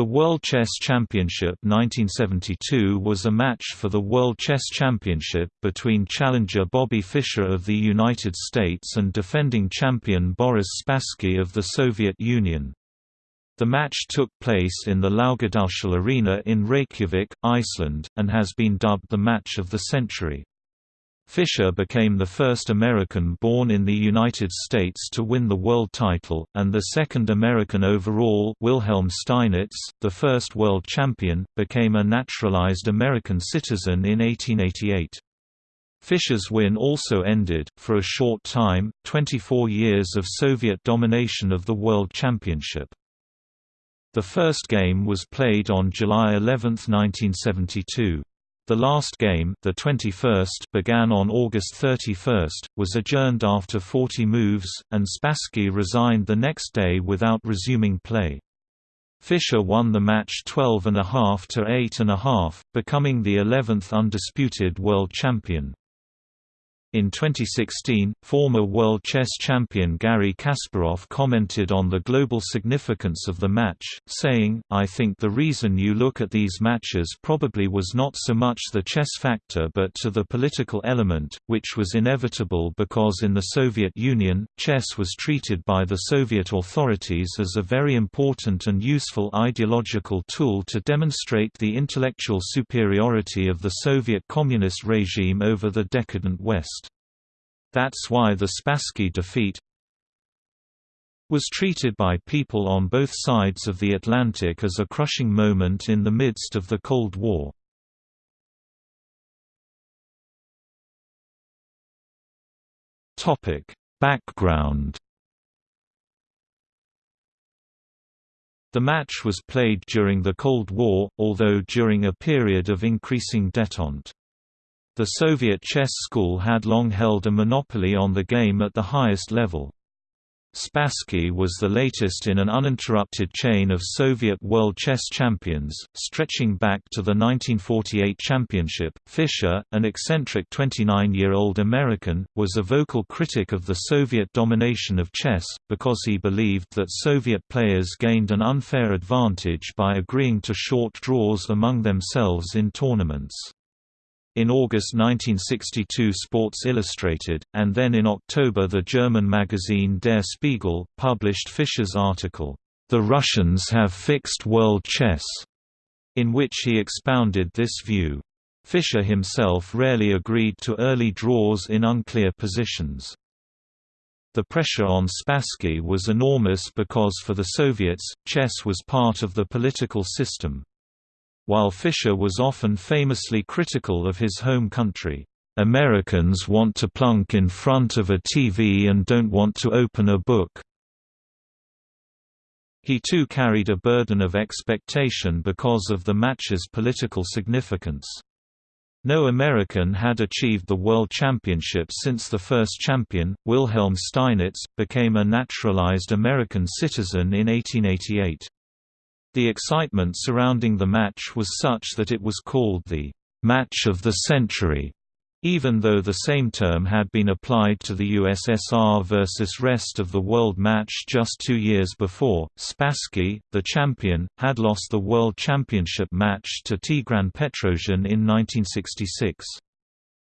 The World Chess Championship 1972 was a match for the World Chess Championship between challenger Bobby Fischer of the United States and defending champion Boris Spassky of the Soviet Union. The match took place in the Laugardalshall Arena in Reykjavik, Iceland, and has been dubbed the match of the century. Fischer became the first American born in the United States to win the world title, and the second American overall Wilhelm Steinitz, the first world champion, became a naturalized American citizen in 1888. Fischer's win also ended, for a short time, 24 years of Soviet domination of the World Championship. The first game was played on July 11, 1972. The last game the 21st began on August 31, was adjourned after 40 moves, and Spassky resigned the next day without resuming play. Fischer won the match 12.5 to 8.5, becoming the 11th undisputed world champion. In 2016, former world chess champion Garry Kasparov commented on the global significance of the match, saying, I think the reason you look at these matches probably was not so much the chess factor but to the political element, which was inevitable because in the Soviet Union, chess was treated by the Soviet authorities as a very important and useful ideological tool to demonstrate the intellectual superiority of the Soviet Communist regime over the decadent West. That's why the Spassky defeat was treated by people on both sides of the Atlantic as a crushing moment in the midst of the Cold War. Background The match was played during the Cold War, although during a period of increasing détente. The Soviet chess school had long held a monopoly on the game at the highest level. Spassky was the latest in an uninterrupted chain of Soviet world chess champions, stretching back to the 1948 championship. Fischer, an eccentric 29 year old American, was a vocal critic of the Soviet domination of chess, because he believed that Soviet players gained an unfair advantage by agreeing to short draws among themselves in tournaments. In August 1962 Sports Illustrated, and then in October the German magazine Der Spiegel, published Fischer's article, "'The Russians Have Fixed World Chess' in which he expounded this view. Fischer himself rarely agreed to early draws in unclear positions. The pressure on Spassky was enormous because for the Soviets, chess was part of the political system. While Fischer was often famously critical of his home country, "...Americans want to plunk in front of a TV and don't want to open a book." He too carried a burden of expectation because of the match's political significance. No American had achieved the World Championship since the first champion, Wilhelm Steinitz, became a naturalized American citizen in 1888. The excitement surrounding the match was such that it was called the «match of the century», even though the same term had been applied to the USSR versus rest of the world match just two years before. Spassky, the champion, had lost the World Championship match to Tigran Petrosian in 1966.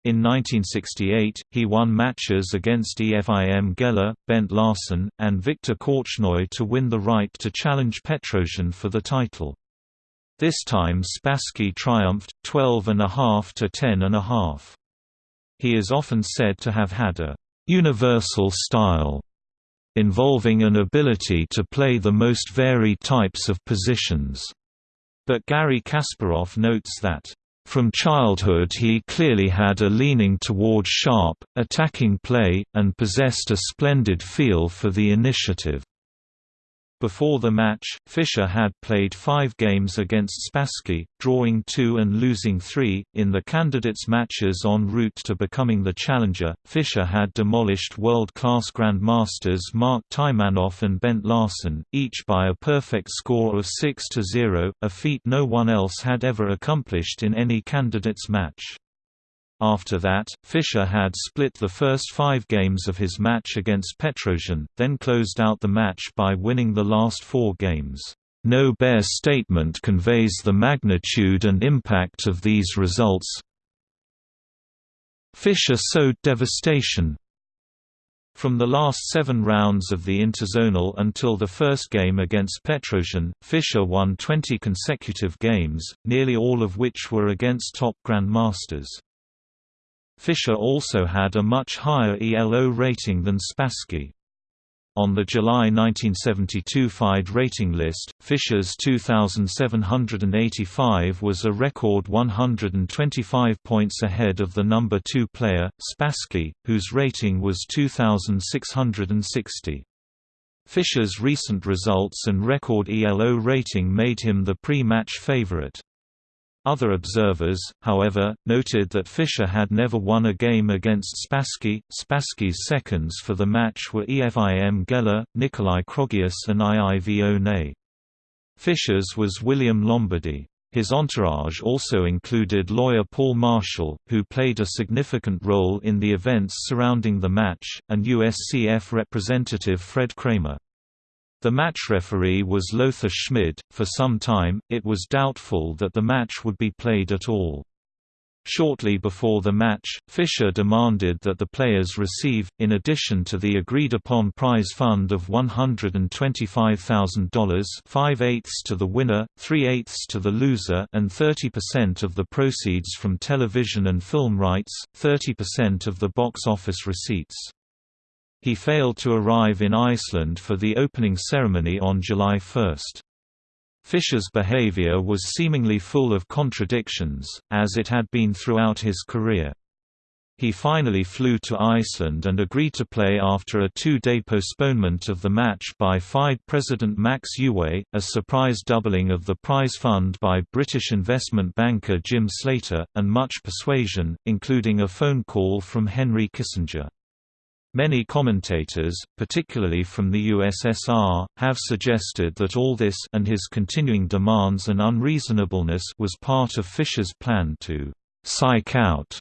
In 1968, he won matches against Efim Geller, Bent Larsen, and Viktor Korchnoi to win the right to challenge Petrosian for the title. This time Spassky triumphed, 12.5 to 10.5. He is often said to have had a «universal style» involving an ability to play the most varied types of positions. But Garry Kasparov notes that from childhood he clearly had a leaning toward sharp, attacking play, and possessed a splendid feel for the initiative. Before the match, Fischer had played five games against Spassky, drawing two and losing three. In the candidates' matches en route to becoming the challenger, Fischer had demolished world class grandmasters Mark Taimanov and Bent Larsen, each by a perfect score of 6 0, a feat no one else had ever accomplished in any candidates' match. After that, Fischer had split the first five games of his match against Petrosian, then closed out the match by winning the last four games. No bare statement conveys the magnitude and impact of these results. Fischer sowed devastation, from the last seven rounds of the interzonal until the first game against Petrosian, Fischer won 20 consecutive games, nearly all of which were against top grandmasters. Fischer also had a much higher ELO rating than Spassky. On the July 1972 FIDE rating list, Fischer's 2,785 was a record 125 points ahead of the number 2 player, Spassky, whose rating was 2,660. Fischer's recent results and record ELO rating made him the pre-match favorite. Other observers, however, noted that Fischer had never won a game against Spassky. Spassky's seconds for the match were Efim Geller, Nikolai Krogius, and Iivo Ney. Fischer's was William Lombardy. His entourage also included lawyer Paul Marshall, who played a significant role in the events surrounding the match, and USCF representative Fred Kramer. The match referee was Lothar Schmid. For some time, it was doubtful that the match would be played at all. Shortly before the match, Fischer demanded that the players receive, in addition to the agreed-upon prize fund of $125,000 5-eighths to the winner, 3-eighths to the loser and 30% of the proceeds from television and film rights, 30% of the box office receipts. He failed to arrive in Iceland for the opening ceremony on July 1. Fischer's behavior was seemingly full of contradictions, as it had been throughout his career. He finally flew to Iceland and agreed to play after a two-day postponement of the match by FIDE President Max Euwe, a surprise doubling of the prize fund by British investment banker Jim Slater, and much persuasion, including a phone call from Henry Kissinger. Many commentators, particularly from the USSR, have suggested that all this and his continuing demands and unreasonableness was part of Fischer's plan to «psych out»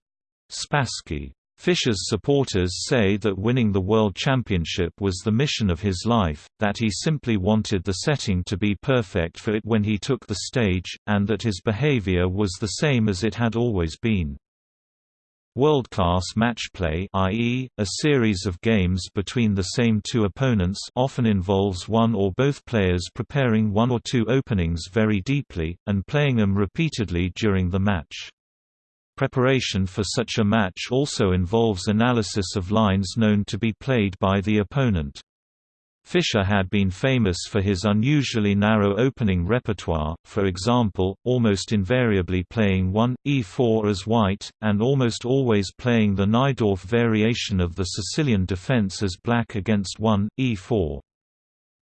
Spassky. Fischer's supporters say that winning the World Championship was the mission of his life, that he simply wanted the setting to be perfect for it when he took the stage, and that his behavior was the same as it had always been. World-class matchplay i.e., a series of games between the same two opponents often involves one or both players preparing one or two openings very deeply, and playing them repeatedly during the match. Preparation for such a match also involves analysis of lines known to be played by the opponent. Fischer had been famous for his unusually narrow opening repertoire, for example, almost invariably playing 1, e4 as white, and almost always playing the Najdorf variation of the Sicilian defense as black against 1, e4.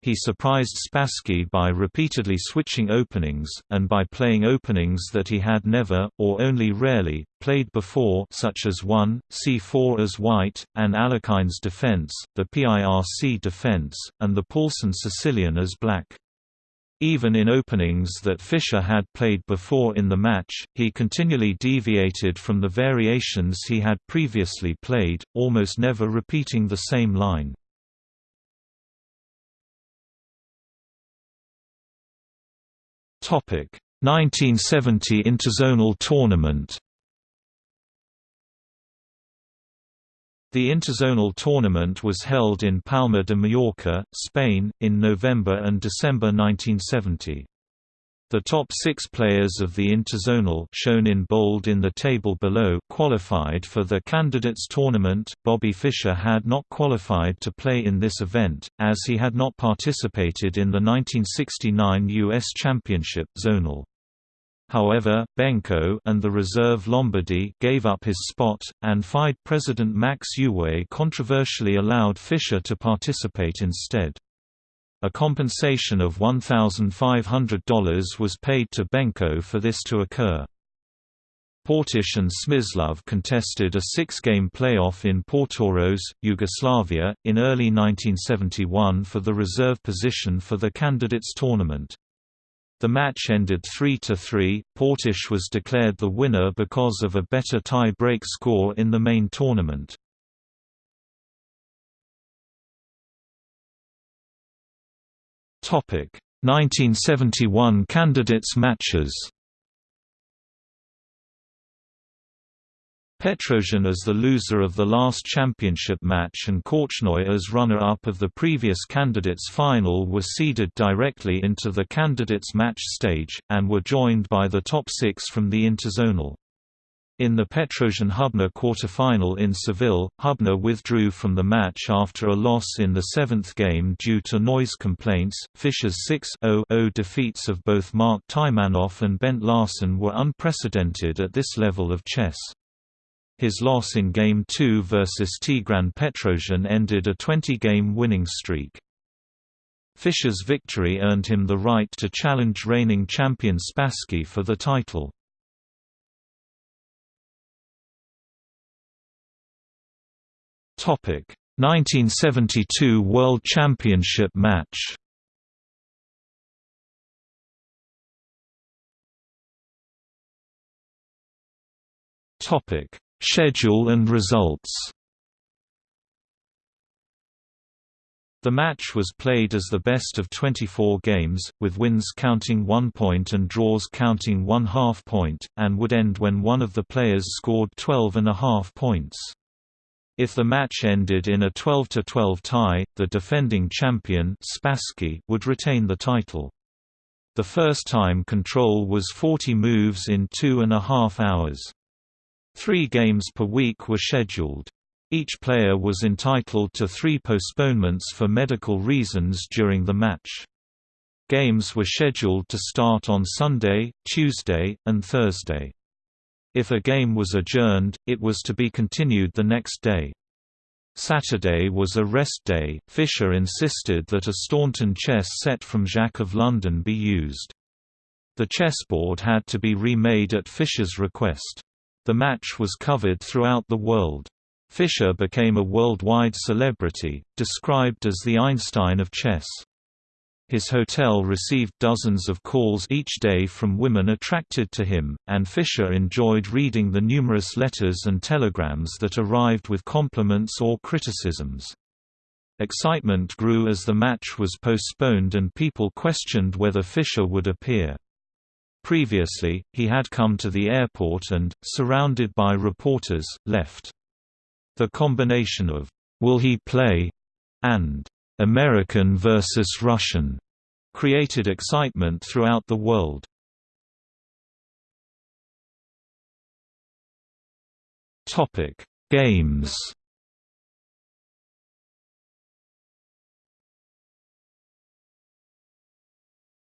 He surprised Spassky by repeatedly switching openings, and by playing openings that he had never, or only rarely, played before such as 1, c4 as white, and Alekhines defense, the PIRC defense, and the Paulsen Sicilian as black. Even in openings that Fischer had played before in the match, he continually deviated from the variations he had previously played, almost never repeating the same line. Topic 1970 Interzonal Tournament The Interzonal Tournament was held in Palma de Mallorca, Spain, in November and December 1970. The top six players of the Interzonal shown in bold in the table below qualified for the Candidates Tournament. Bobby Fischer had not qualified to play in this event, as he had not participated in the 1969 U.S. Championship zonal. However, Benko and the reserve Lombardy gave up his spot, and FIDE President Max Euwe controversially allowed Fischer to participate instead. A compensation of $1,500 was paid to Benko for this to occur. Portisch and Smyslov contested a six-game playoff in Portorož, Yugoslavia, in early 1971 for the reserve position for the candidates tournament. The match ended 3–3, Portisch was declared the winner because of a better tie-break score in the main tournament. Topic 1971 candidates matches Petrosian as the loser of the last championship match and Korchnoi as runner-up of the previous candidates final were seeded directly into the candidates match stage, and were joined by the top six from the interzonal. In the Petrosian-Hubner quarterfinal in Seville, Hubner withdrew from the match after a loss in the seventh game due to noise complaints. Fischer's 6-0 defeats of both Mark Taimanov and Bent Larsen were unprecedented at this level of chess. His loss in Game 2 versus Tigran Petrosian ended a 20-game winning streak. Fischer's victory earned him the right to challenge reigning champion Spassky for the title. Topic: 1972 World Championship match. Topic: Schedule and results The match was played as the best of 24 games, with wins counting one point and draws counting one half point, and would end when one of the players scored 12 and a half points. If the match ended in a 12–12 tie, the defending champion Spassky would retain the title. The first time control was 40 moves in two and a half hours. Three games per week were scheduled. Each player was entitled to three postponements for medical reasons during the match. Games were scheduled to start on Sunday, Tuesday, and Thursday. If a game was adjourned, it was to be continued the next day. Saturday was a rest day. Fischer insisted that a Staunton chess set from Jacques of London be used. The chessboard had to be remade at Fischer's request. The match was covered throughout the world. Fischer became a worldwide celebrity, described as the Einstein of chess. His hotel received dozens of calls each day from women attracted to him, and Fischer enjoyed reading the numerous letters and telegrams that arrived with compliments or criticisms. Excitement grew as the match was postponed and people questioned whether Fischer would appear. Previously, he had come to the airport and, surrounded by reporters, left. The combination of, "'Will he play?' and "'American versus Russian' created excitement throughout the world. Topic: Games.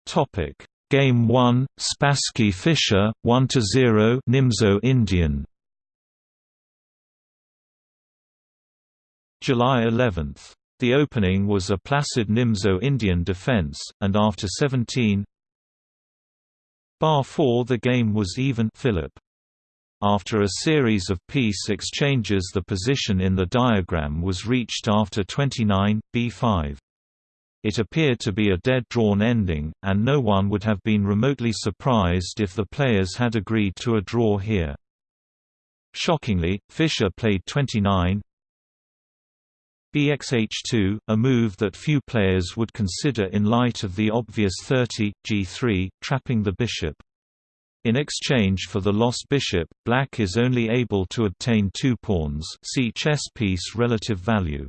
Topic: Game 1, Spassky Fischer, 1–0 Nimzo Indian July 11. The opening was a placid Nimzo Indian defense, and after 17 bar 4 the game was even Filip. After a series of piece exchanges the position in the diagram was reached after 29, b5. It appeared to be a dead-drawn ending, and no one would have been remotely surprised if the players had agreed to a draw here. Shockingly, Fischer played 29 bxh2, a move that few players would consider in light of the obvious 30, g3, trapping the bishop. In exchange for the lost bishop, black is only able to obtain two pawns see chess piece relative value.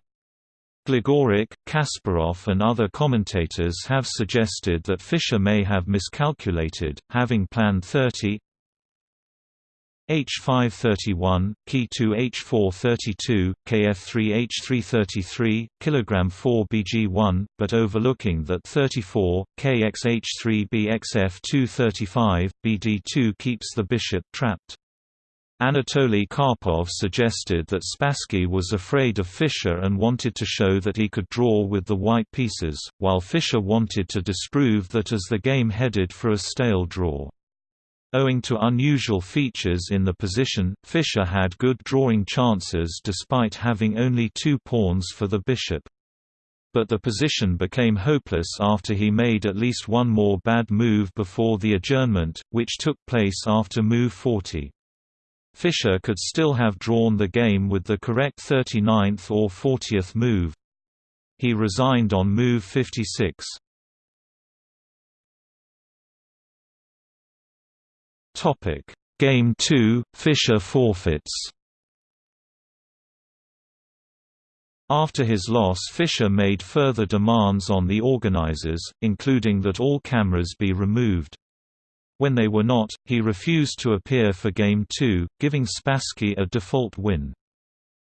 Gligoric, Kasparov and other commentators have suggested that Fischer may have miscalculated, having planned 30 H531, Key2 H432, Kf3 H333, kg 4 Bg1, but overlooking that 34, KXH3 BXF235, BD2 keeps the bishop trapped. Anatoly Karpov suggested that Spassky was afraid of Fischer and wanted to show that he could draw with the white pieces, while Fischer wanted to disprove that as the game headed for a stale draw. Owing to unusual features in the position, Fischer had good drawing chances despite having only two pawns for the bishop. But the position became hopeless after he made at least one more bad move before the adjournment, which took place after move 40. Fischer could still have drawn the game with the correct 39th or 40th move. He resigned on move 56. Topic: Game 2, Fischer forfeits. After his loss Fischer made further demands on the organizers, including that all cameras be removed. When they were not, he refused to appear for Game 2, giving Spassky a default win.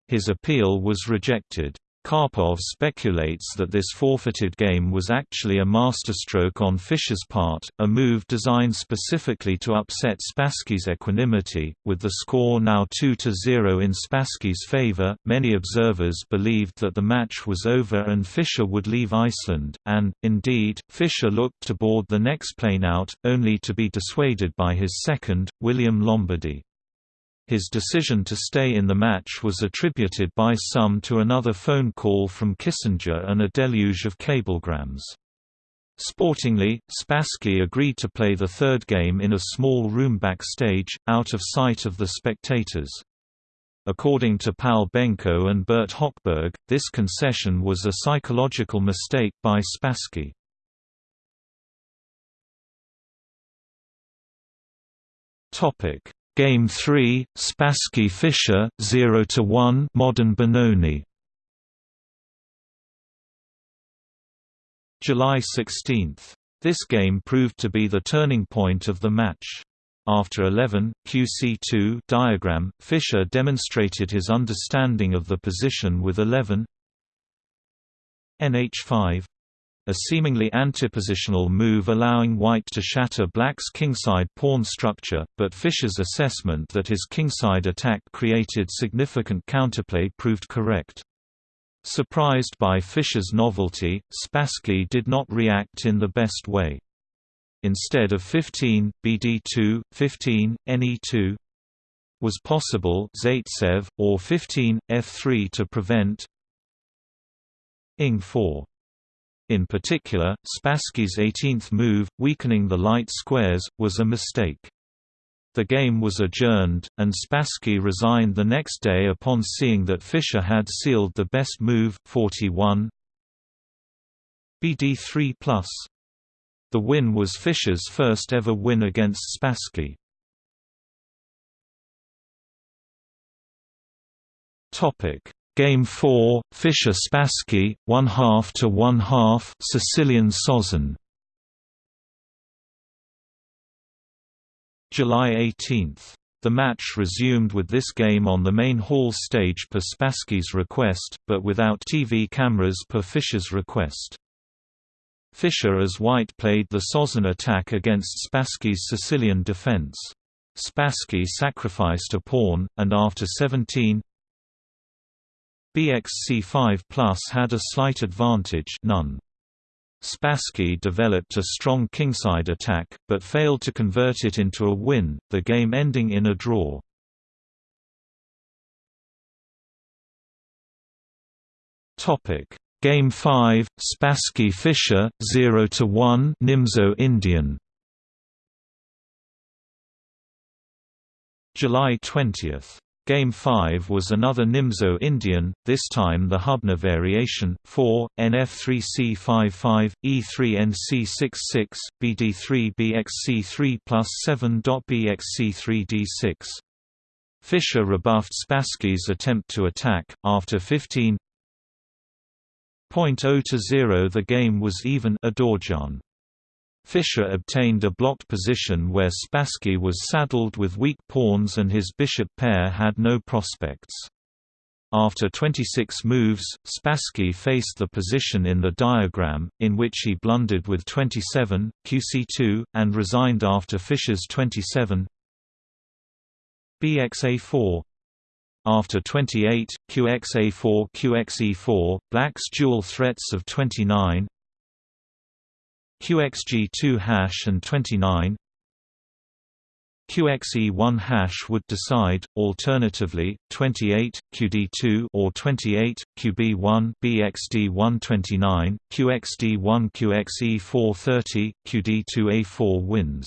His appeal was rejected. Karpov speculates that this forfeited game was actually a masterstroke on Fischer's part, a move designed specifically to upset Spassky's equanimity. With the score now 2-0 in Spassky's favor, many observers believed that the match was over and Fischer would leave Iceland, and, indeed, Fischer looked to board the next plane out, only to be dissuaded by his second, William Lombardy. His decision to stay in the match was attributed by some to another phone call from Kissinger and a deluge of cablegrams. Sportingly, Spassky agreed to play the third game in a small room backstage, out of sight of the spectators. According to Paul Benko and Burt Hochberg, this concession was a psychological mistake by Spassky. Topic: Game 3, Spassky Fischer 0 to 1 Modern Benoni July 16. This game proved to be the turning point of the match. After 11, QC2 diagram, Fischer demonstrated his understanding of the position with 11 NH5 a seemingly antipositional move allowing white to shatter black's kingside pawn structure, but Fischer's assessment that his kingside attack created significant counterplay proved correct. Surprised by Fischer's novelty, Spassky did not react in the best way. Instead of 15, BD2, 15, NE2 was possible Zaitsev, or 15, F3 to prevent Ing 4. In particular, Spassky's 18th move, weakening the light squares, was a mistake. The game was adjourned, and Spassky resigned the next day upon seeing that Fischer had sealed the best move 41 BD3+. The win was Fischer's first ever win against Spassky. Topic Game 4, Fischer Spassky, 1 half to 1 half Sicilian Sozin. July 18. The match resumed with this game on the main hall stage per Spassky's request, but without TV cameras per Fischer's request. Fischer as white played the Sozin attack against Spassky's Sicilian defense. Spassky sacrificed a pawn, and after 17 BXC5 Plus had a slight advantage none. Spassky developed a strong kingside attack, but failed to convert it into a win, the game ending in a draw. Game 5, Spassky Fischer 0 to 1 Nimzo Indian. July 20. Game 5 was another Nimzo Indian, this time the Hubner variation, 4, NF3C55, E3NC66, BD3BXC3 plus 7.BXC3D6. Fischer rebuffed Spassky's attempt to attack, after 15 0 to 0 the game was even Adorjan. Fischer obtained a blocked position where Spassky was saddled with weak pawns and his bishop pair had no prospects. After 26 moves, Spassky faced the position in the diagram, in which he blundered with 27, QC2, and resigned after Fischer's 27 BXA4 after 28, QXA4 QXE4, Black's dual threats of 29 QXG2 hash and 29 QXE1 hash would decide, alternatively, 28, QD2 or 28, QB1 BXD129, QXD1 QXE430, QD2A4 wins.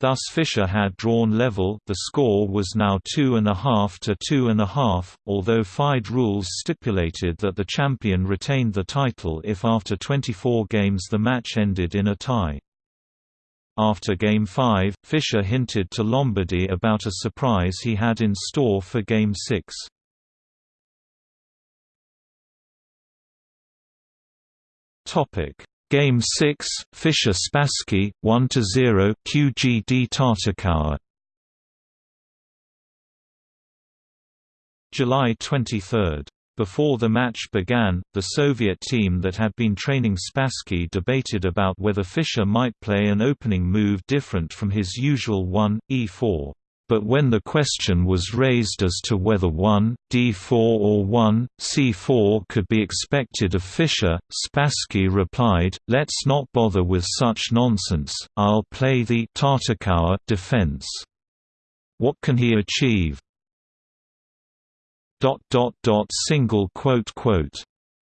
Thus Fischer had drawn level the score was now 2.5 to 2.5, although FIDE rules stipulated that the champion retained the title if after 24 games the match ended in a tie. After Game 5, Fischer hinted to Lombardy about a surprise he had in store for Game 6. Game 6, Fischer-Spassky, 1–0 QGD Tartakower July 23 before the match began, the Soviet team that had been training Spassky debated about whether Fischer might play an opening move different from his usual 1, e4. But when the question was raised as to whether 1, d4 or 1, c4 could be expected of Fischer, Spassky replied, let's not bother with such nonsense, I'll play the Tartakower defense. What can he achieve? single quote quote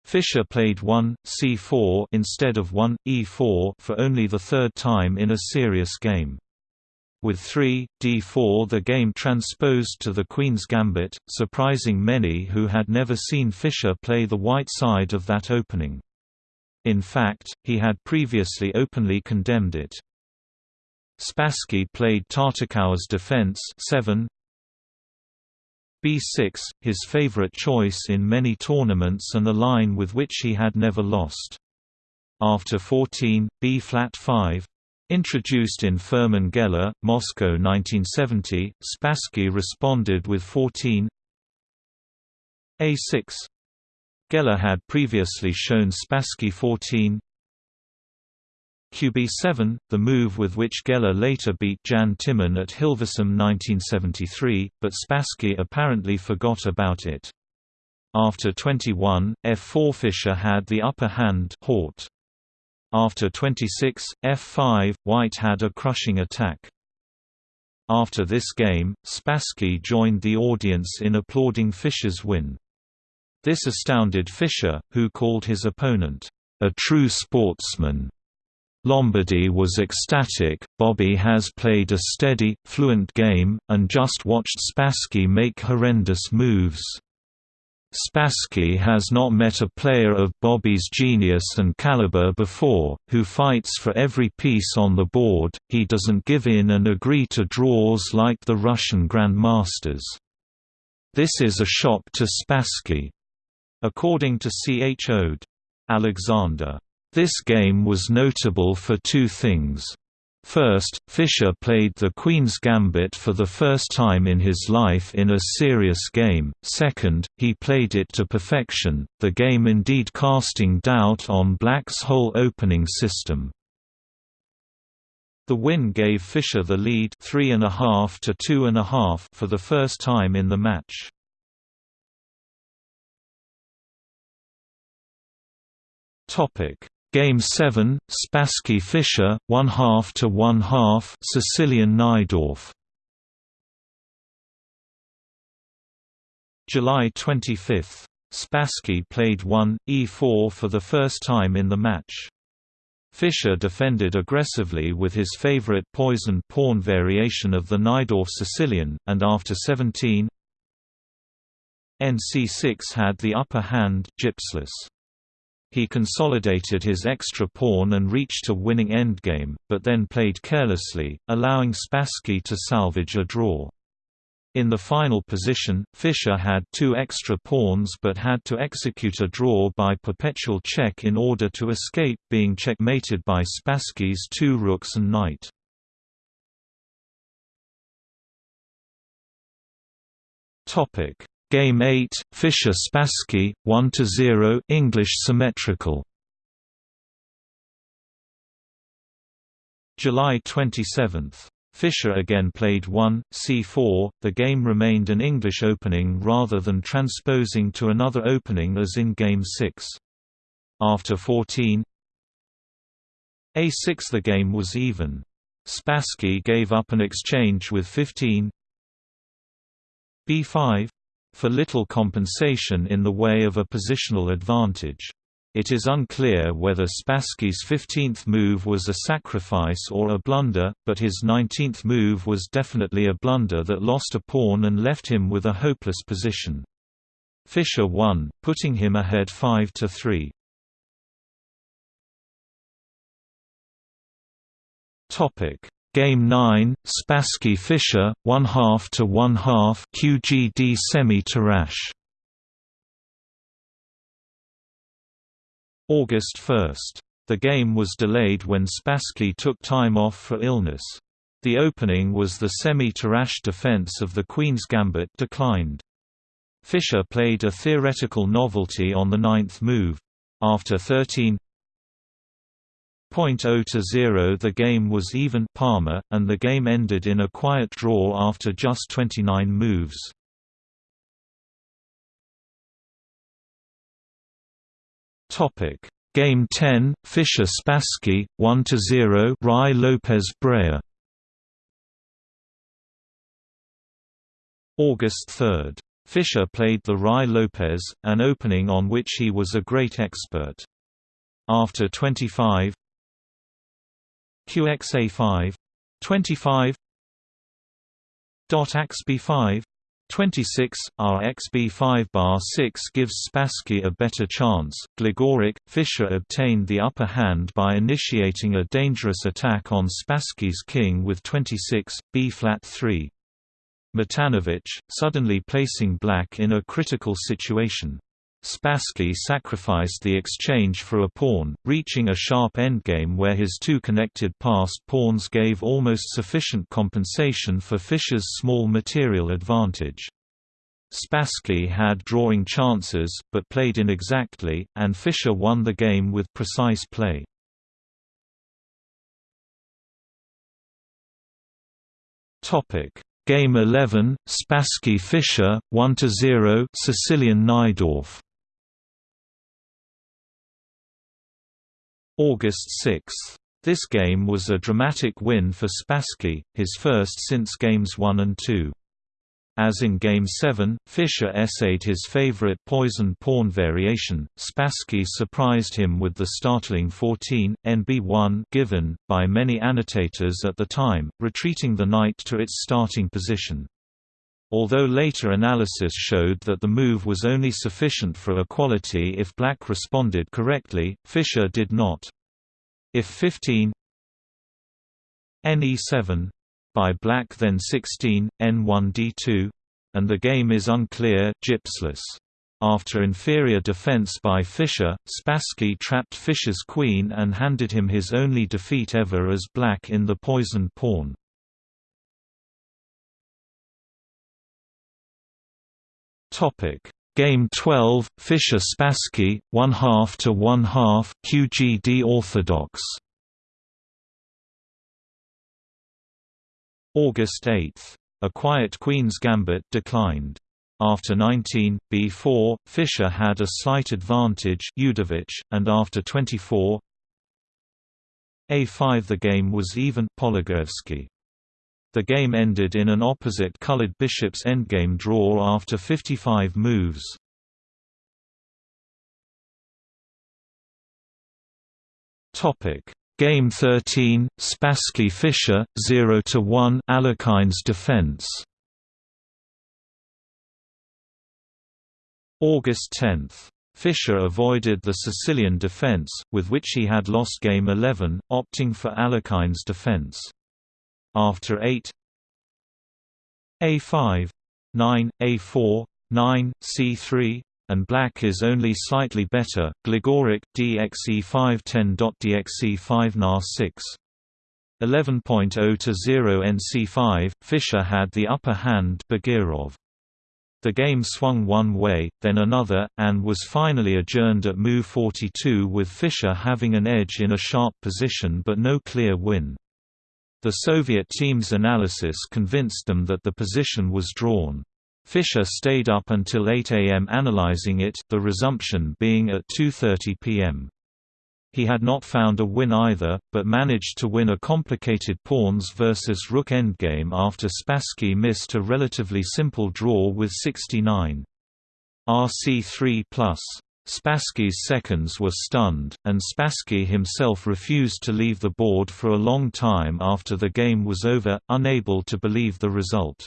Fischer played 1, c4 instead of 1, e4 for only the third time in a serious game. With 3, d4 the game transposed to the Queen's Gambit, surprising many who had never seen Fischer play the white side of that opening. In fact, he had previously openly condemned it. Spassky played Tartakower's defense 7, b6, his favorite choice in many tournaments and a line with which he had never lost. After 14, b-flat 5, Introduced in Furman Geller, Moscow 1970, Spassky responded with 14 A6. Geller had previously shown Spassky 14 QB7, the move with which Geller later beat Jan Timman at Hilversum 1973, but Spassky apparently forgot about it. After 21, F4 Fischer had the upper hand Hort. After 26, F5, White had a crushing attack. After this game, Spassky joined the audience in applauding Fischer's win. This astounded Fischer, who called his opponent, "...a true sportsman." Lombardy was ecstatic, Bobby has played a steady, fluent game, and just watched Spassky make horrendous moves. Spassky has not met a player of Bobby's genius and caliber before, who fights for every piece on the board, he doesn't give in and agree to draws like the Russian grandmasters. This is a shock to Spassky. According to C. H. O'D. Alexander this game was notable for two things. First, Fischer played the Queen's Gambit for the first time in his life in a serious game, second, he played it to perfection, the game indeed casting doubt on Black's whole opening system. The win gave Fischer the lead 3.5 to 2.5 for the first time in the match. Topic Game 7, Spassky Fischer, 1 half to 1 half Sicilian Najdorf. July 25. Spassky played 1, e4 for the first time in the match. Fischer defended aggressively with his favorite poisoned pawn variation of the Najdorf Sicilian, and after 17 nc6 had the upper hand Gipslis. He consolidated his extra pawn and reached a winning endgame, but then played carelessly, allowing Spassky to salvage a draw. In the final position, Fischer had two extra pawns but had to execute a draw by perpetual check in order to escape being checkmated by Spassky's two rooks and knight. Game 8, Fischer-Spassky, 1–0 English symmetrical. July 27. Fischer again played 1, c4, the game remained an English opening rather than transposing to another opening as in Game 6. After 14 a6 the game was even. Spassky gave up an exchange with 15 b5 for little compensation in the way of a positional advantage. It is unclear whether Spassky's 15th move was a sacrifice or a blunder, but his 19th move was definitely a blunder that lost a pawn and left him with a hopeless position. Fischer won, putting him ahead 5 to 3. Topic Game 9, Spassky Fischer, 1 half to 1 half QGD semi Tarrasch. August 1. The game was delayed when Spassky took time off for illness. The opening was the semi-Tarrasch defense of the Queen's Gambit declined. Fischer played a theoretical novelty on the ninth move. After 13 0 to 0 the game was even Palmer, and the game ended in a quiet draw after just 29 moves. Game 10, Fischer Spassky, 1–0 Ruy Lopez Breyer August 3. Fischer played the Ruy Lopez, an opening on which he was a great expert. After 25 QXA5 25 AXB5 26, RXB5 bar 6 gives Spassky a better chance. Gligoric, Fischer obtained the upper hand by initiating a dangerous attack on Spassky's king with 26, B flat 3. Matanovich, suddenly placing black in a critical situation. Spassky sacrificed the exchange for a pawn, reaching a sharp endgame where his two connected passed pawns gave almost sufficient compensation for Fischer's small material advantage. Spassky had drawing chances, but played inexactly, and Fischer won the game with precise play. Game 11, Spassky Fischer, 1–0 Sicilian Najdorf August 6. This game was a dramatic win for Spassky, his first since Games 1 and 2. As in Game 7, Fischer essayed his favorite poison pawn variation. Spassky surprised him with the startling 14, NB1 given, by many annotators at the time, retreating the knight to its starting position. Although later analysis showed that the move was only sufficient for equality if black responded correctly, Fischer did not. If 15 Ne7 by black then 16, N1D2 and the game is unclear Gipslis. After inferior defense by Fischer, Spassky trapped Fischer's queen and handed him his only defeat ever as black in the poisoned pawn. Topic: Game 12, Fischer Spassky, 1 half to 1 half, QGD Orthodox. August 8. A quiet Queen's Gambit declined. After 19, b4, Fischer had a slight advantage Udovich, and after 24 a5 the game was even Polugaevsky. The game ended in an opposite-colored bishop's endgame draw after 55 moves. Topic: Game 13, Spassky Fischer, 0 to 1, Alekhines defense. August 10. Fischer avoided the Sicilian defense, with which he had lost Game 11, opting for Alekhines defense after 8 a5 9 a4 9 c3 and black is only slightly better. Gligoric dxe5 10.dxe5 nar 6 11.0 to 0 nc5 Fischer had the upper hand Bagirov. The game swung one way, then another, and was finally adjourned at move 42 with Fischer having an edge in a sharp position but no clear win. The Soviet team's analysis convinced them that the position was drawn. Fischer stayed up until 8 am analyzing it, the resumption being at 2.30 pm. He had not found a win either, but managed to win a complicated pawns versus rook endgame after Spassky missed a relatively simple draw with 69. RC3+. Spassky's seconds were stunned, and Spassky himself refused to leave the board for a long time after the game was over, unable to believe the result.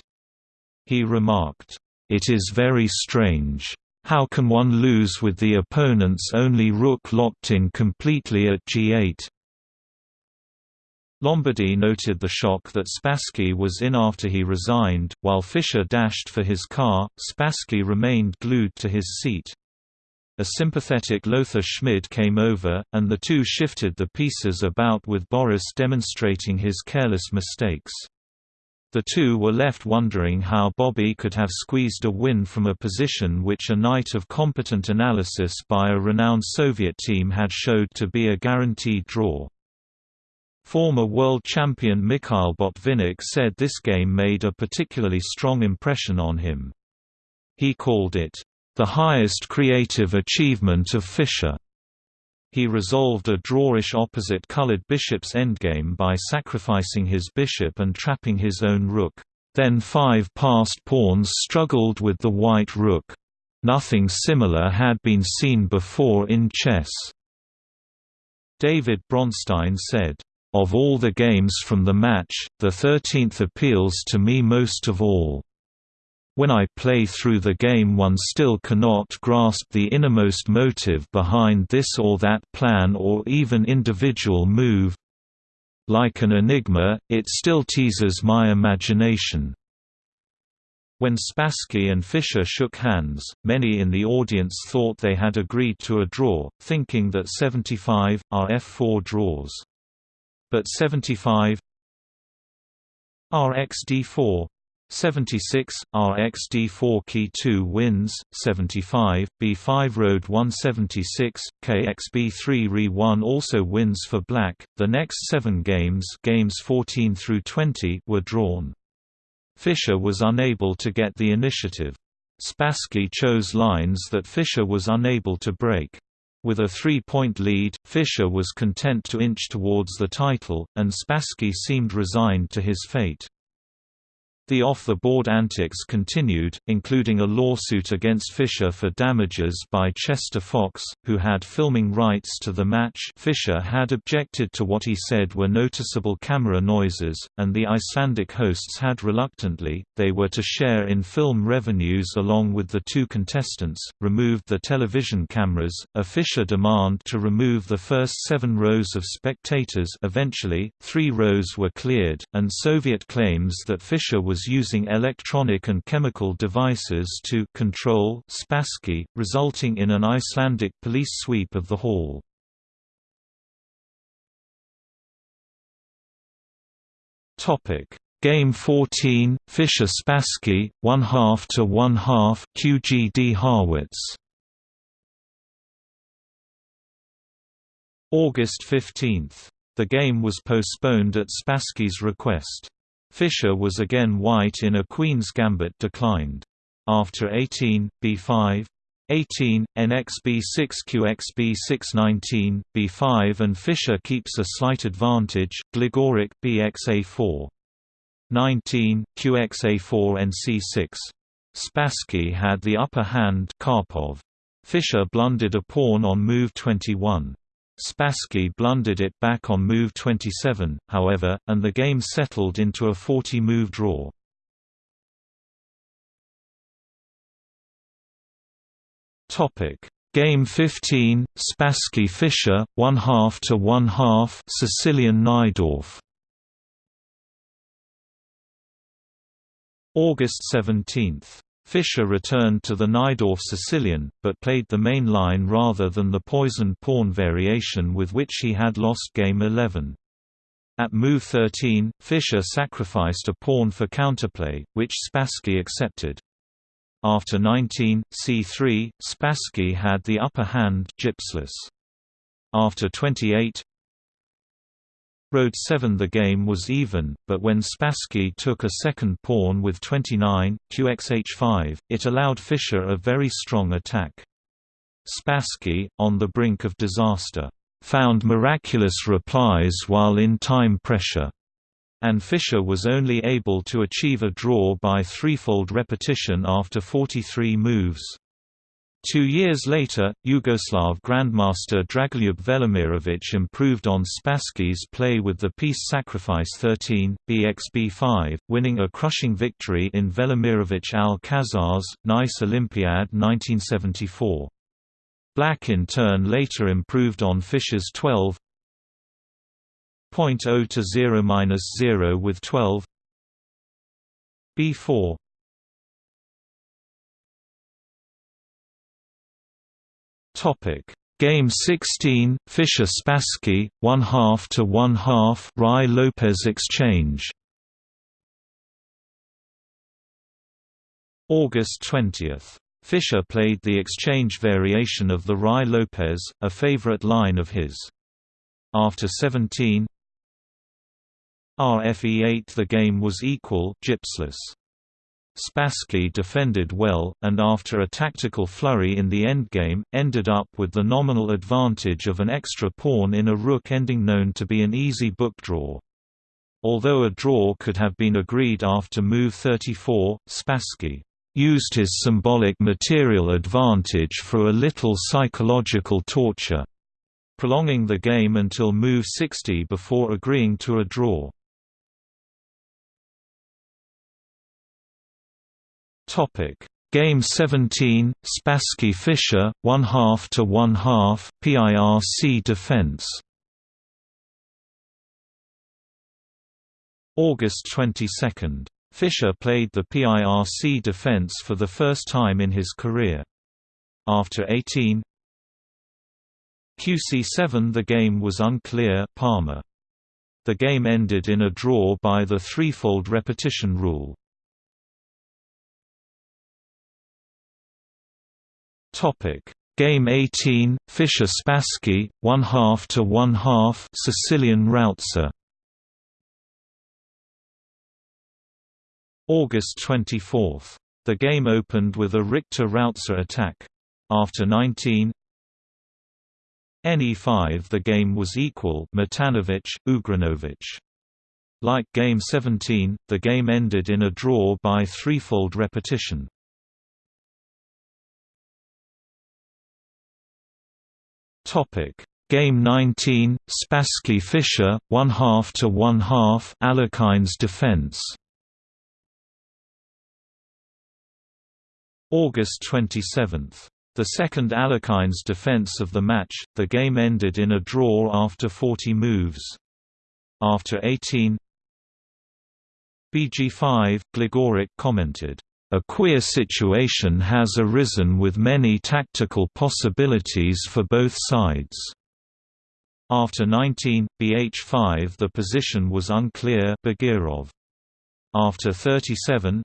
He remarked, "'It is very strange. How can one lose with the opponent's only rook locked in completely at g8?' Lombardy noted the shock that Spassky was in after he resigned, while Fischer dashed for his car, Spassky remained glued to his seat. A sympathetic Lothar Schmid came over, and the two shifted the pieces about with Boris demonstrating his careless mistakes. The two were left wondering how Bobby could have squeezed a win from a position which a night of competent analysis by a renowned Soviet team had showed to be a guaranteed draw. Former world champion Mikhail Botvinnik said this game made a particularly strong impression on him. He called it, "...the highest creative achievement of Fischer." He resolved a drawish opposite-colored bishop's endgame by sacrificing his bishop and trapping his own rook. Then five passed pawns struggled with the white rook. Nothing similar had been seen before in chess. David Bronstein said, of all the games from the match, the thirteenth appeals to me most of all. When I play through the game one still cannot grasp the innermost motive behind this or that plan or even individual move. Like an enigma, it still teases my imagination. When Spassky and Fischer shook hands, many in the audience thought they had agreed to a draw, thinking that 75 are F4 draws but 75 RxD4 76, RxD4 Key 2 wins, 75, B5 Road 176, KXB3 Re 1 also wins for Black. The next seven games, games 14 through 20, were drawn. Fischer was unable to get the initiative. Spassky chose lines that Fischer was unable to break. With a three-point lead, Fischer was content to inch towards the title, and Spassky seemed resigned to his fate. The off-the-board antics continued, including a lawsuit against Fischer for damages by Chester Fox, who had filming rights to the match. Fischer had objected to what he said were noticeable camera noises, and the Icelandic hosts had reluctantly, they were to share in film revenues along with the two contestants, removed the television cameras, a Fischer demand to remove the first seven rows of spectators eventually, three rows were cleared, and Soviet claims that Fischer was was using electronic and chemical devices to control Spassky, resulting in an Icelandic police sweep of the hall. Topic: Game 14, Fischer Spassky, one half to one half, QGD Harrwitz. August 15. The game was postponed at Spassky's request. Fischer was again white in a Queen's Gambit declined. After 18, b5, 18, NXB6 QXB6 B5 and Fischer keeps a slight advantage, Gligoric BXA4. 19, QXA4 NC6. Spassky had the upper hand Karpov. Fischer blundered a pawn on move 21. Spassky blundered it back on move 27, however, and the game settled into a 40-move draw. Game 15, Spassky Fischer, one half to one half, Sicilian Najdorf. August 17 Fischer returned to the Najdorf Sicilian, but played the main line rather than the poisoned pawn variation with which he had lost game 11. At move 13, Fischer sacrificed a pawn for counterplay, which Spassky accepted. After 19, c3, Spassky had the upper hand Gipslis. After 28, Road 7 The game was even, but when Spassky took a second pawn with 29, qxh5, it allowed Fischer a very strong attack. Spassky, on the brink of disaster, found miraculous replies while in time pressure, and Fischer was only able to achieve a draw by threefold repetition after 43 moves. Two years later, Yugoslav Grandmaster Dragoljub Velimirovic improved on Spassky's play with the piece Sacrifice 13, BXB5, winning a crushing victory in Velimirovic Al-Kazzaz, Nice Olympiad 1974. Black in turn later improved on Fischer's 12 0.0 to 0 minus 0 with 12 B4 Topic Game 16 Fischer Spassky 1 half to 1 half Ruy Lopez exchange August 20 Fischer played the exchange variation of the Ruy Lopez, a favorite line of his. After 17 RFE8 the game was equal Gipslis. Spassky defended well, and after a tactical flurry in the endgame, ended up with the nominal advantage of an extra pawn in a rook ending known to be an easy book draw. Although a draw could have been agreed after move 34, Spassky used his symbolic material advantage for a little psychological torture, prolonging the game until move 60 before agreeing to a draw. Topic Game 17, Spassky Fischer, 1 half to 1 half, PIRC defense. August 22. Fischer played the PIRC defense for the first time in his career. After 18 QC7 the game was unclear Palmer. The game ended in a draw by the threefold repetition rule. Topic. Game 18 Fischer Spassky 1 half to 1 half Sicilian Rauzer August 24 The game opened with a Richter Rauzer attack. After 19 NE5 the game was equal Matanovic Ugrinovic like Game 17, the game ended in a draw by threefold repetition. Topic Game 19, Spassky Fischer, 1 half to 1 half Alekhines defense. August 27. The second Alekhines defense of the match, the game ended in a draw after 40 moves. After 18 BG5, Gligoric commented, a queer situation has arisen with many tactical possibilities for both sides. After 19, BH5 the position was unclear Bagirov. After 37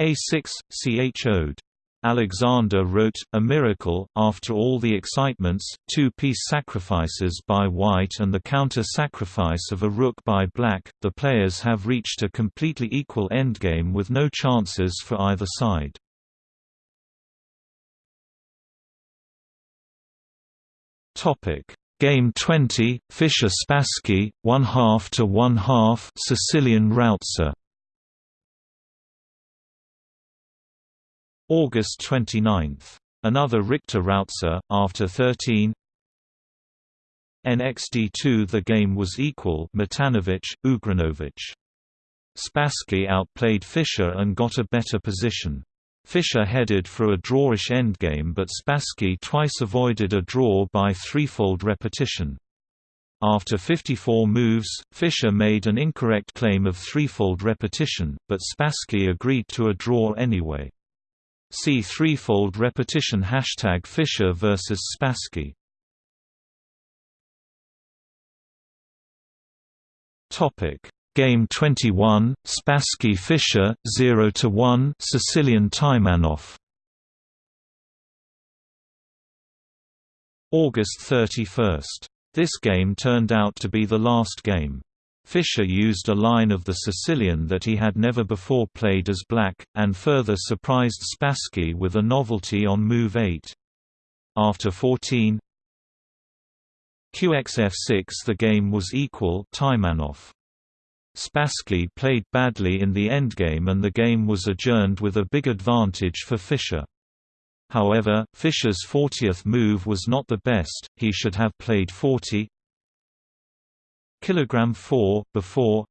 A6, C. H. O'D. Alexander wrote, A Miracle, after all the excitements, two-piece sacrifices by white and the counter-sacrifice of a rook by black, the players have reached a completely equal endgame with no chances for either side. Game 20, Fischer Spassky, 1 half to 1 half Sicilian Rauzer August 29. Another Richter Rauzer, after 13 NXD2 The game was equal Matanovic, Ugrinovic. Spassky outplayed Fischer and got a better position. Fischer headed for a drawish endgame but Spassky twice avoided a draw by threefold repetition. After 54 moves, Fischer made an incorrect claim of threefold repetition, but Spassky agreed to a draw anyway. See threefold repetition hashtag Fischer versus Spassky. Topic Game 21 Spassky Fischer 0 to 1 Sicilian Taimanov August 31. This game turned out to be the last game. Fischer used a line of the Sicilian that he had never before played as black, and further surprised Spassky with a novelty on move 8. After 14 QXF6 the game was equal Taimanov. Spassky played badly in the endgame and the game was adjourned with a big advantage for Fischer. However, Fischer's 40th move was not the best, he should have played 40 kilogram 4 before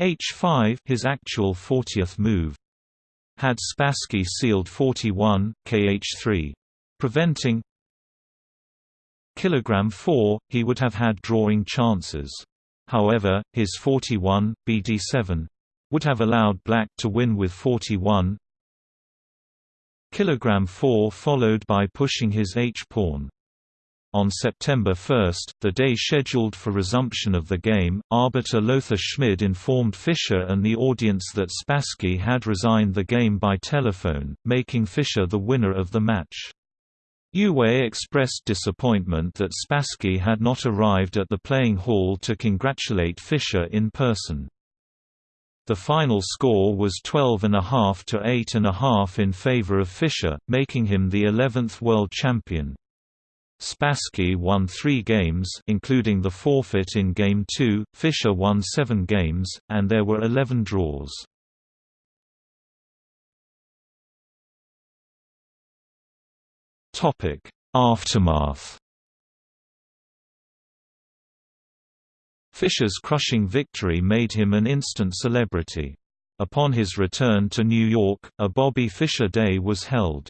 h5 his actual 40th move had Spassky sealed 41 kh3 preventing Kilogram 4, he would have had drawing chances. However, his 41, BD7 would have allowed black to win with 41 Kilogram 4 followed by pushing his H-pawn. On September 1, the day scheduled for resumption of the game, arbiter Lothar Schmid informed Fischer and the audience that Spassky had resigned the game by telephone, making Fischer the winner of the match. Uwe expressed disappointment that Spassky had not arrived at the playing hall to congratulate Fischer in person. The final score was 12.5 to 8.5 in favor of Fischer, making him the 11th world champion. Spassky won three games including the forfeit in Game 2, Fischer won seven games, and there were 11 draws. Aftermath Fischer's crushing victory made him an instant celebrity. Upon his return to New York, a Bobby Fischer Day was held.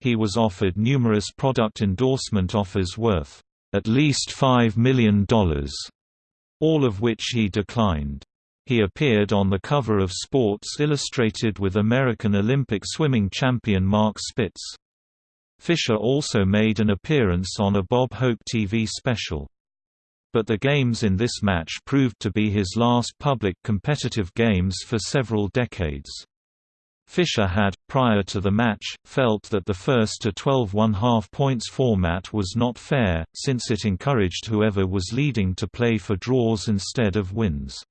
He was offered numerous product endorsement offers worth at least $5 million, all of which he declined. He appeared on the cover of Sports Illustrated with American Olympic swimming champion Mark Spitz. Fischer also made an appearance on a Bob Hope TV special. But the games in this match proved to be his last public competitive games for several decades. Fischer had, prior to the match, felt that the first to 12 one-half points format was not fair, since it encouraged whoever was leading to play for draws instead of wins.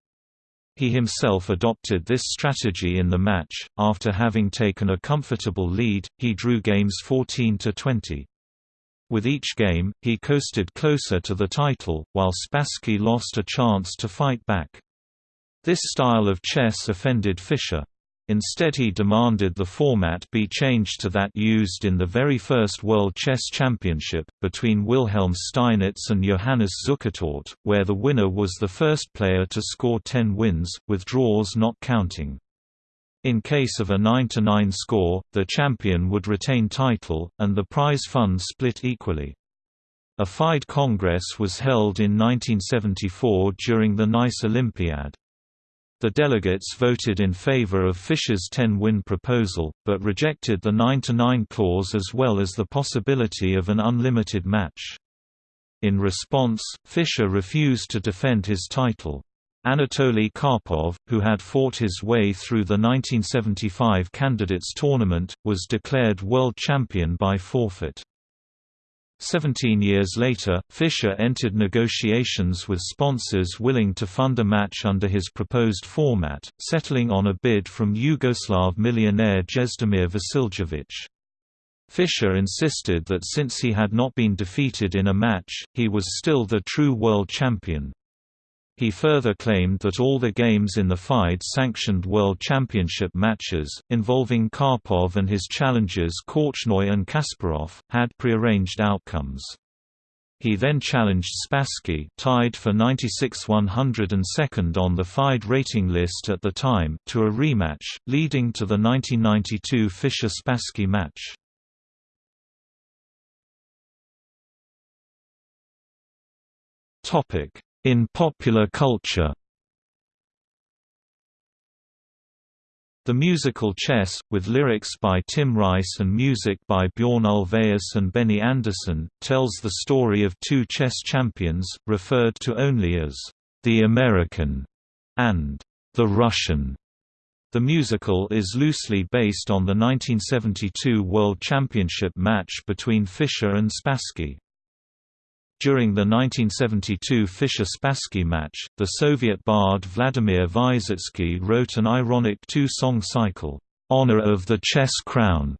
He himself adopted this strategy in the match. After having taken a comfortable lead, he drew games 14 to 20. With each game, he coasted closer to the title, while Spassky lost a chance to fight back. This style of chess offended Fischer. Instead he demanded the format be changed to that used in the very first World Chess Championship, between Wilhelm Steinitz and Johannes Zukertort, where the winner was the first player to score 10 wins, with draws not counting. In case of a 9–9 score, the champion would retain title, and the prize fund split equally. A FIDE Congress was held in 1974 during the Nice Olympiad. The delegates voted in favor of Fischer's 10-win proposal, but rejected the 9–9 clause as well as the possibility of an unlimited match. In response, Fischer refused to defend his title. Anatoly Karpov, who had fought his way through the 1975 candidates tournament, was declared world champion by forfeit. Seventeen years later, Fischer entered negotiations with sponsors willing to fund a match under his proposed format, settling on a bid from Yugoslav millionaire Jezdemir Vasiljevic. Fischer insisted that since he had not been defeated in a match, he was still the true world champion. He further claimed that all the games in the FIDE-sanctioned World Championship matches, involving Karpov and his challengers Korchnoi and Kasparov, had prearranged outcomes. He then challenged Spassky tied for 96 102nd on the FIDE rating list at the time to a rematch, leading to the 1992 Fischer-Spassky match. Topic in popular culture The musical Chess, with lyrics by Tim Rice and music by Bjorn Ulvaeus and Benny Andersson, tells the story of two chess champions, referred to only as the American and the Russian. The musical is loosely based on the 1972 World Championship match between Fischer and Spassky. During the 1972 Fischer-Spassky match, the Soviet bard Vladimir Vysotsky wrote an ironic two-song cycle, "'Honor of the Chess Crown".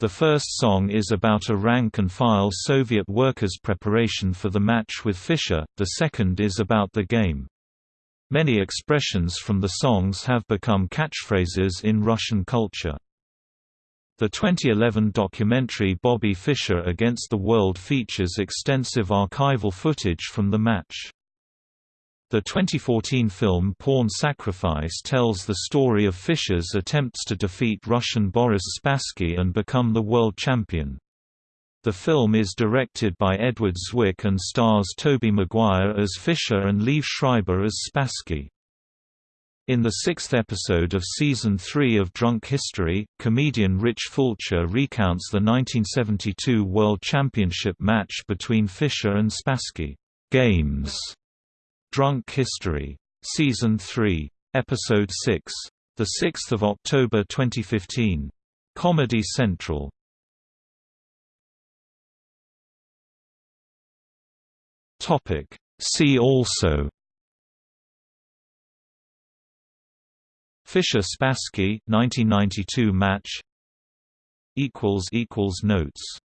The first song is about a rank-and-file Soviet workers' preparation for the match with Fischer, the second is about the game. Many expressions from the songs have become catchphrases in Russian culture. The 2011 documentary Bobby Fischer Against the World features extensive archival footage from the match. The 2014 film Pawn Sacrifice tells the story of Fischer's attempts to defeat Russian Boris Spassky and become the world champion. The film is directed by Edward Zwick and stars Tobey Maguire as Fischer and Liev Schreiber as Spassky. In the sixth episode of Season 3 of Drunk History, comedian Rich Fulcher recounts the 1972 World Championship match between Fischer and Spassky. Games. Drunk History. Season 3. Episode 6. 6 October 2015. Comedy Central. See also Fischer Spassky 1992 match. Equals equals notes